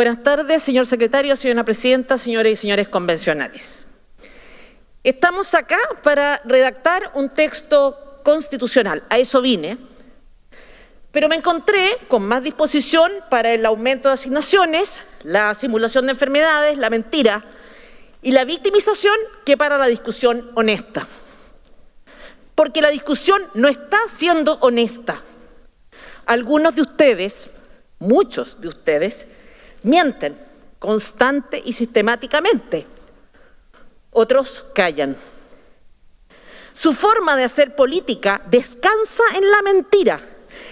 Buenas tardes, señor secretario, señora presidenta, señores y señores convencionales. Estamos acá para redactar un texto constitucional, a eso vine, pero me encontré con más disposición para el aumento de asignaciones, la simulación de enfermedades, la mentira y la victimización que para la discusión honesta. Porque la discusión no está siendo honesta. Algunos de ustedes, muchos de ustedes, mienten constante y sistemáticamente. Otros callan. Su forma de hacer política descansa en la mentira,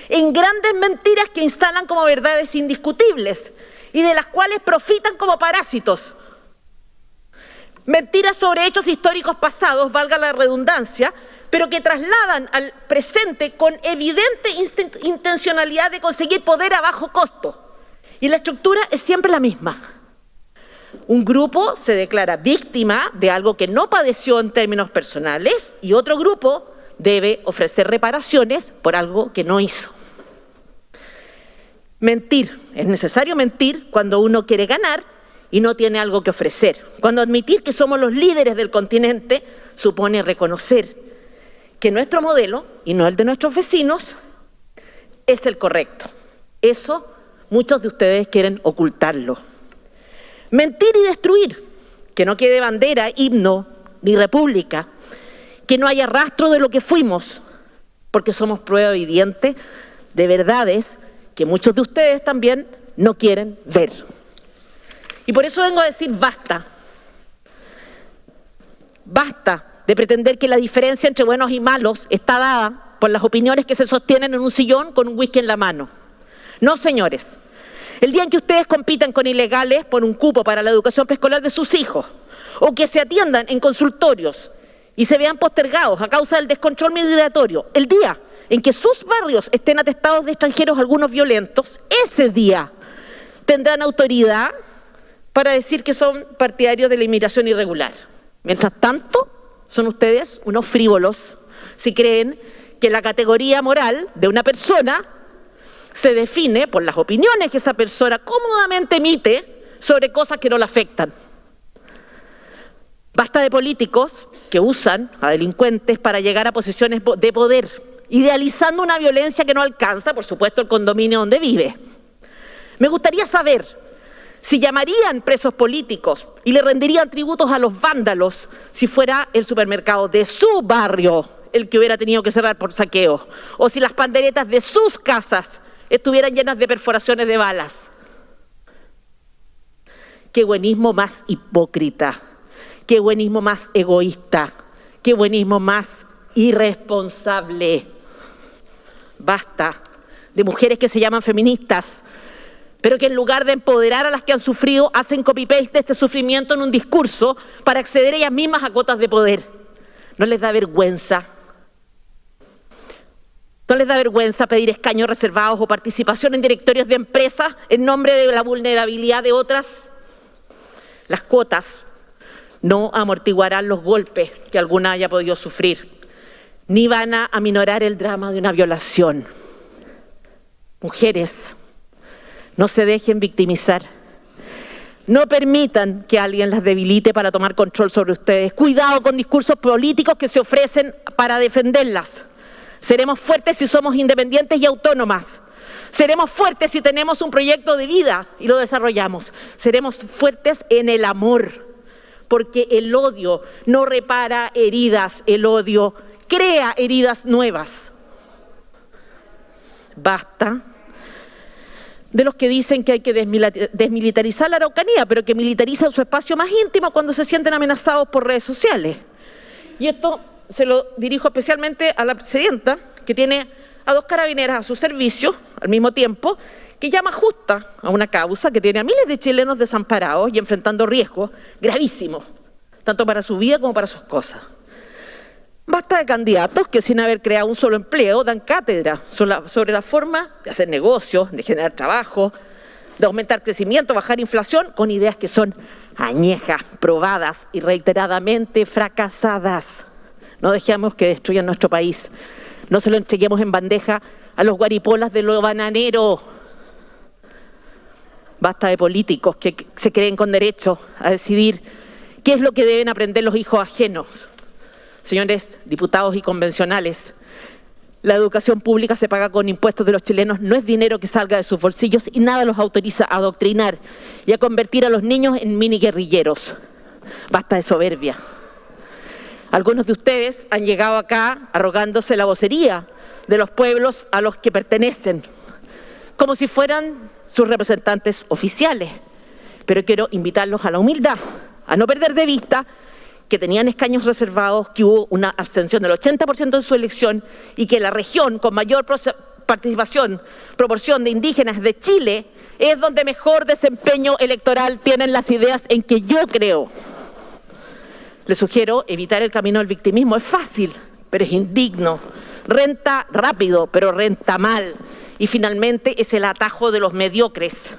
en grandes mentiras que instalan como verdades indiscutibles y de las cuales profitan como parásitos. Mentiras sobre hechos históricos pasados, valga la redundancia, pero que trasladan al presente con evidente intencionalidad de conseguir poder a bajo costo. Y la estructura es siempre la misma. Un grupo se declara víctima de algo que no padeció en términos personales y otro grupo debe ofrecer reparaciones por algo que no hizo. Mentir. Es necesario mentir cuando uno quiere ganar y no tiene algo que ofrecer. Cuando admitir que somos los líderes del continente supone reconocer que nuestro modelo, y no el de nuestros vecinos, es el correcto. Eso muchos de ustedes quieren ocultarlo. Mentir y destruir, que no quede bandera, himno ni república, que no haya rastro de lo que fuimos, porque somos prueba evidente de verdades que muchos de ustedes también no quieren ver. Y por eso vengo a decir basta. Basta de pretender que la diferencia entre buenos y malos está dada por las opiniones que se sostienen en un sillón con un whisky en la mano. No, señores. El día en que ustedes compitan con ilegales por un cupo para la educación preescolar de sus hijos, o que se atiendan en consultorios y se vean postergados a causa del descontrol migratorio, el día en que sus barrios estén atestados de extranjeros algunos violentos, ese día tendrán autoridad para decir que son partidarios de la inmigración irregular. Mientras tanto, son ustedes unos frívolos si creen que la categoría moral de una persona se define por las opiniones que esa persona cómodamente emite sobre cosas que no la afectan. Basta de políticos que usan a delincuentes para llegar a posiciones de poder idealizando una violencia que no alcanza, por supuesto, el condominio donde vive. Me gustaría saber si llamarían presos políticos y le rendirían tributos a los vándalos si fuera el supermercado de su barrio el que hubiera tenido que cerrar por saqueo, o si las panderetas de sus casas estuvieran llenas de perforaciones de balas. Qué buenismo más hipócrita, qué buenismo más egoísta, qué buenismo más irresponsable. Basta de mujeres que se llaman feministas, pero que en lugar de empoderar a las que han sufrido, hacen copy-paste de este sufrimiento en un discurso para acceder ellas mismas a cuotas de poder. ¿No les da vergüenza? ¿No les da vergüenza pedir escaños reservados o participación en directorios de empresas en nombre de la vulnerabilidad de otras? Las cuotas no amortiguarán los golpes que alguna haya podido sufrir ni van a aminorar el drama de una violación. Mujeres, no se dejen victimizar. No permitan que alguien las debilite para tomar control sobre ustedes. Cuidado con discursos políticos que se ofrecen para defenderlas. Seremos fuertes si somos independientes y autónomas. Seremos fuertes si tenemos un proyecto de vida y lo desarrollamos. Seremos fuertes en el amor, porque el odio no repara heridas, el odio crea heridas nuevas. Basta de los que dicen que hay que desmilitarizar la Araucanía, pero que militarizan su espacio más íntimo cuando se sienten amenazados por redes sociales. Y esto se lo dirijo especialmente a la presidenta, que tiene a dos carabineras a su servicio al mismo tiempo, que llama justa a una causa que tiene a miles de chilenos desamparados y enfrentando riesgos gravísimos, tanto para su vida como para sus cosas. Basta de candidatos que sin haber creado un solo empleo dan cátedra sobre la forma de hacer negocios, de generar trabajo, de aumentar crecimiento, bajar inflación, con ideas que son añejas, probadas y reiteradamente fracasadas. No dejemos que destruyan nuestro país. No se lo entreguemos en bandeja a los guaripolas de lo bananero. basta de políticos que se creen con derecho a decidir qué es lo que deben aprender los hijos ajenos. Señores diputados y convencionales, la educación pública se paga con impuestos de los chilenos, no es dinero que salga de sus bolsillos y nada los autoriza a adoctrinar y a convertir a los niños en mini guerrilleros. Basta de soberbia. Algunos de ustedes han llegado acá arrogándose la vocería de los pueblos a los que pertenecen, como si fueran sus representantes oficiales. Pero quiero invitarlos a la humildad, a no perder de vista que tenían escaños reservados, que hubo una abstención del 80% en su elección y que la región con mayor participación, proporción de indígenas de Chile, es donde mejor desempeño electoral tienen las ideas en que yo creo. Les sugiero evitar el camino del victimismo. Es fácil, pero es indigno. Renta rápido, pero renta mal. Y finalmente es el atajo de los mediocres,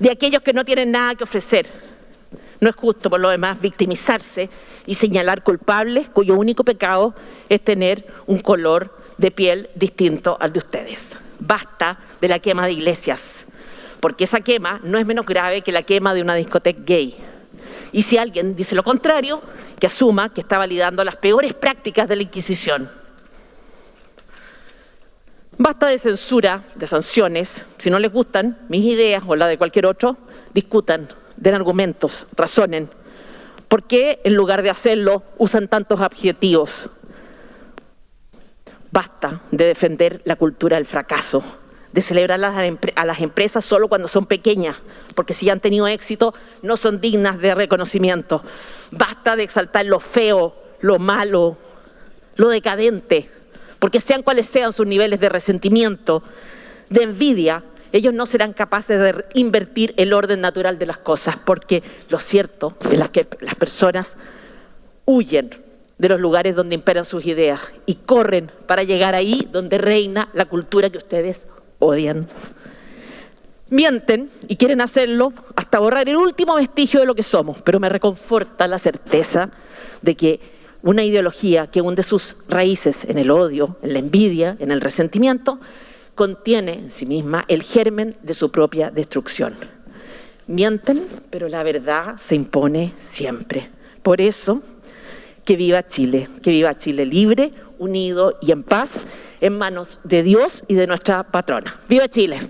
de aquellos que no tienen nada que ofrecer no es justo, por lo demás, victimizarse y señalar culpables cuyo único pecado es tener un color de piel distinto al de ustedes. Basta de la quema de iglesias, porque esa quema no es menos grave que la quema de una discoteca gay. Y si alguien dice lo contrario, que asuma que está validando las peores prácticas de la Inquisición. Basta de censura, de sanciones. Si no les gustan mis ideas o la de cualquier otro, discutan den argumentos, razonen. ¿Por qué en lugar de hacerlo usan tantos adjetivos? Basta de defender la cultura del fracaso, de celebrar a las empresas solo cuando son pequeñas, porque si han tenido éxito no son dignas de reconocimiento. Basta de exaltar lo feo, lo malo, lo decadente, porque sean cuales sean sus niveles de resentimiento, de envidia, ellos no serán capaces de invertir el orden natural de las cosas, porque lo cierto es que las personas huyen de los lugares donde imperan sus ideas y corren para llegar ahí donde reina la cultura que ustedes odian. Mienten y quieren hacerlo hasta borrar el último vestigio de lo que somos, pero me reconforta la certeza de que una ideología que hunde sus raíces en el odio, en la envidia, en el resentimiento, contiene en sí misma el germen de su propia destrucción. Mienten, pero la verdad se impone siempre. Por eso, que viva Chile, que viva Chile libre, unido y en paz, en manos de Dios y de nuestra patrona. ¡Viva Chile!